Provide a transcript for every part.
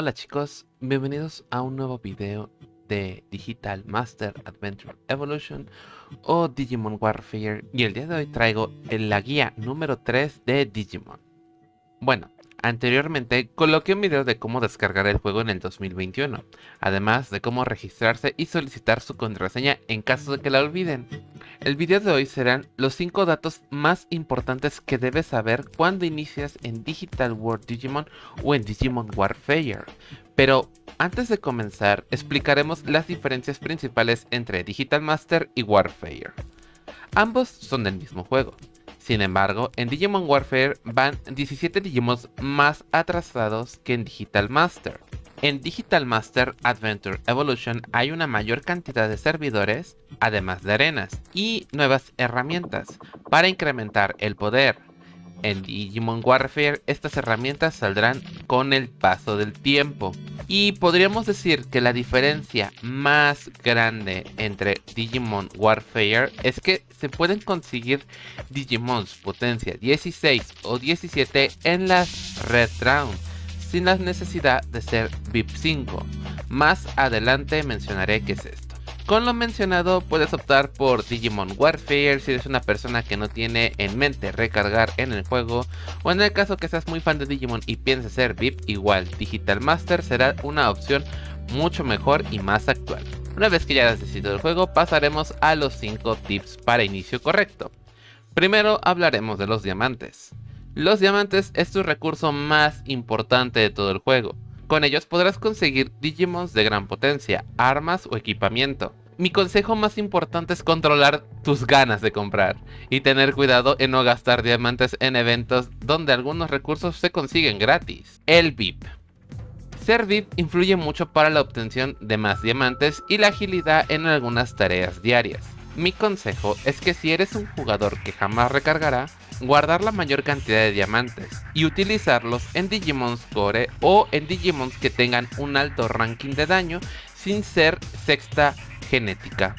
Hola chicos, bienvenidos a un nuevo video de Digital Master Adventure Evolution o Digimon Warfare y el día de hoy traigo la guía número 3 de Digimon. Bueno, Anteriormente coloqué un video de cómo descargar el juego en el 2021, además de cómo registrarse y solicitar su contraseña en caso de que la olviden. El video de hoy serán los 5 datos más importantes que debes saber cuando inicias en Digital World Digimon o en Digimon Warfare. Pero antes de comenzar, explicaremos las diferencias principales entre Digital Master y Warfare. Ambos son del mismo juego, sin embargo, en Digimon Warfare van 17 Digimons más atrasados que en Digital Master. En Digital Master Adventure Evolution hay una mayor cantidad de servidores, además de arenas, y nuevas herramientas para incrementar el poder, en Digimon Warfare estas herramientas saldrán con el paso del tiempo. Y podríamos decir que la diferencia más grande entre Digimon Warfare es que se pueden conseguir Digimons potencia 16 o 17 en las Red Round sin la necesidad de ser VIP 5. Más adelante mencionaré qué es esto. Con lo mencionado puedes optar por Digimon Warfare si eres una persona que no tiene en mente recargar en el juego o en el caso que seas muy fan de Digimon y pienses ser VIP igual Digital Master será una opción mucho mejor y más actual. Una vez que ya has decidido el juego pasaremos a los 5 tips para inicio correcto. Primero hablaremos de los diamantes. Los diamantes es tu recurso más importante de todo el juego. Con ellos podrás conseguir Digimons de gran potencia, armas o equipamiento. Mi consejo más importante es controlar tus ganas de comprar y tener cuidado en no gastar diamantes en eventos donde algunos recursos se consiguen gratis. El VIP. Ser VIP influye mucho para la obtención de más diamantes y la agilidad en algunas tareas diarias. Mi consejo es que si eres un jugador que jamás recargará, guardar la mayor cantidad de diamantes y utilizarlos en Digimons Core o en Digimons que tengan un alto ranking de daño sin ser sexta genética.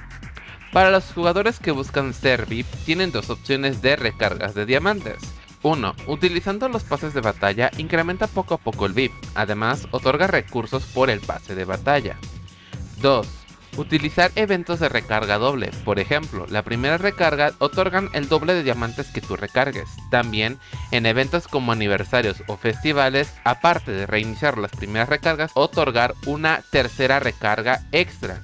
Para los jugadores que buscan ser VIP tienen dos opciones de recargas de diamantes. 1. Utilizando los pases de batalla incrementa poco a poco el VIP, además otorga recursos por el pase de batalla. 2 Utilizar eventos de recarga doble, por ejemplo, la primera recarga otorgan el doble de diamantes que tú recargues. También, en eventos como aniversarios o festivales, aparte de reiniciar las primeras recargas, otorgar una tercera recarga extra.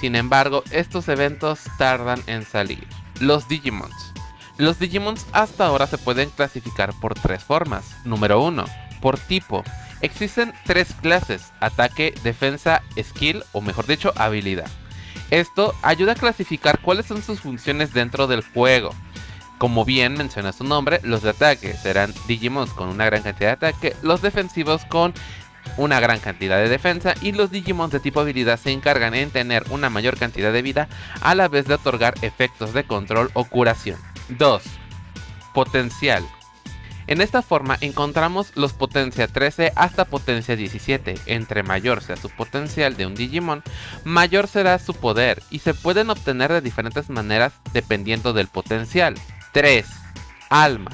Sin embargo, estos eventos tardan en salir. Los Digimons. Los Digimons hasta ahora se pueden clasificar por tres formas. Número 1. Por tipo. Existen tres clases, ataque, defensa, skill o mejor dicho habilidad. Esto ayuda a clasificar cuáles son sus funciones dentro del juego. Como bien menciona su nombre, los de ataque serán Digimons con una gran cantidad de ataque, los defensivos con una gran cantidad de defensa y los Digimons de tipo habilidad se encargan en tener una mayor cantidad de vida a la vez de otorgar efectos de control o curación. 2. Potencial. En esta forma encontramos los potencia 13 hasta potencia 17. Entre mayor sea su potencial de un Digimon, mayor será su poder y se pueden obtener de diferentes maneras dependiendo del potencial. 3. Alma.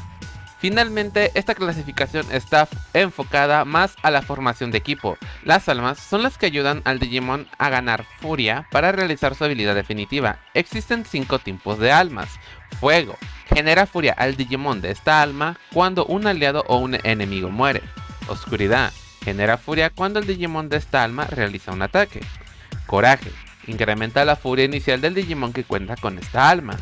Finalmente, esta clasificación está enfocada más a la formación de equipo. Las almas son las que ayudan al Digimon a ganar furia para realizar su habilidad definitiva. Existen 5 tipos de almas. Fuego, Genera furia al Digimon de esta alma cuando un aliado o un enemigo muere. Oscuridad. Genera furia cuando el Digimon de esta alma realiza un ataque. Coraje. Incrementa la furia inicial del Digimon que cuenta con esta alma.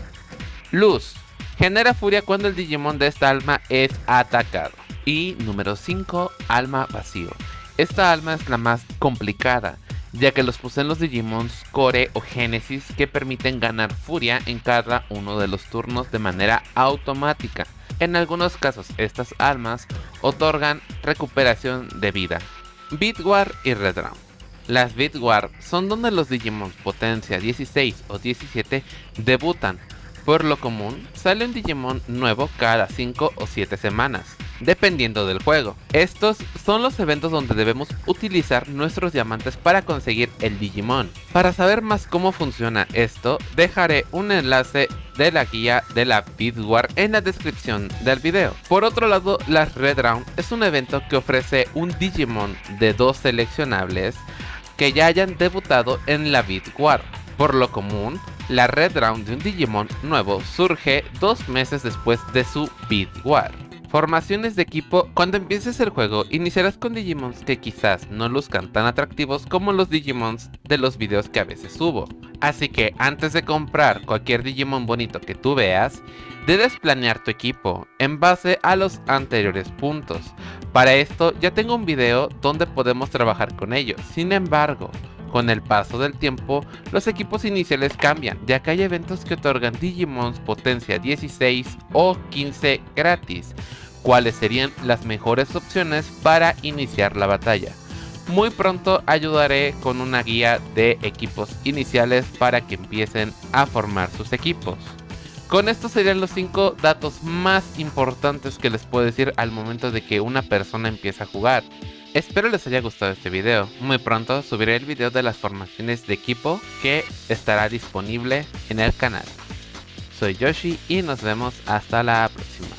Luz. Genera furia cuando el Digimon de esta alma es atacado. Y número 5. Alma vacío. Esta alma es la más complicada, ya que los poseen los Digimons Core o Genesis que permiten ganar furia en cada uno de los turnos de manera automática. En algunos casos estas almas otorgan recuperación de vida. Bitwar y Redround. Las Bitwar son donde los Digimons potencia 16 o 17 debutan. Por lo común, sale un Digimon nuevo cada 5 o 7 semanas. Dependiendo del juego. Estos son los eventos donde debemos utilizar nuestros diamantes para conseguir el Digimon. Para saber más cómo funciona esto, dejaré un enlace de la guía de la War en la descripción del video. Por otro lado, la Red Round es un evento que ofrece un Digimon de dos seleccionables que ya hayan debutado en la War. Por lo común, la Red Round de un Digimon nuevo surge dos meses después de su War. Formaciones de equipo, cuando empieces el juego iniciarás con Digimons que quizás no luzcan tan atractivos como los Digimons de los videos que a veces subo. Así que antes de comprar cualquier Digimon bonito que tú veas, debes planear tu equipo en base a los anteriores puntos. Para esto ya tengo un video donde podemos trabajar con ellos, sin embargo, con el paso del tiempo, los equipos iniciales cambian, ya que hay eventos que otorgan Digimons potencia 16 o 15 gratis, cuáles serían las mejores opciones para iniciar la batalla. Muy pronto ayudaré con una guía de equipos iniciales para que empiecen a formar sus equipos. Con estos serían los 5 datos más importantes que les puedo decir al momento de que una persona empieza a jugar. Espero les haya gustado este video. Muy pronto subiré el video de las formaciones de equipo que estará disponible en el canal. Soy Yoshi y nos vemos hasta la próxima.